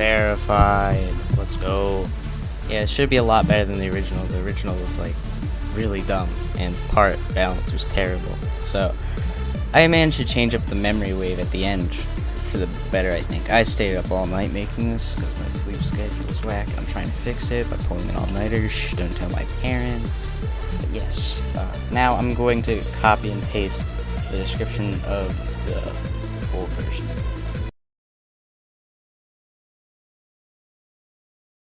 Verified. Let's go. Yeah, it should be a lot better than the original. The original was like really dumb and part balance was terrible. So I managed to change up the memory wave at the end for the better, I think. I stayed up all night making this because my sleep schedule was whack. I'm trying to fix it by pulling an all-nighter. Don't tell my parents. But yes, uh, now I'm going to copy and paste the description of the old version.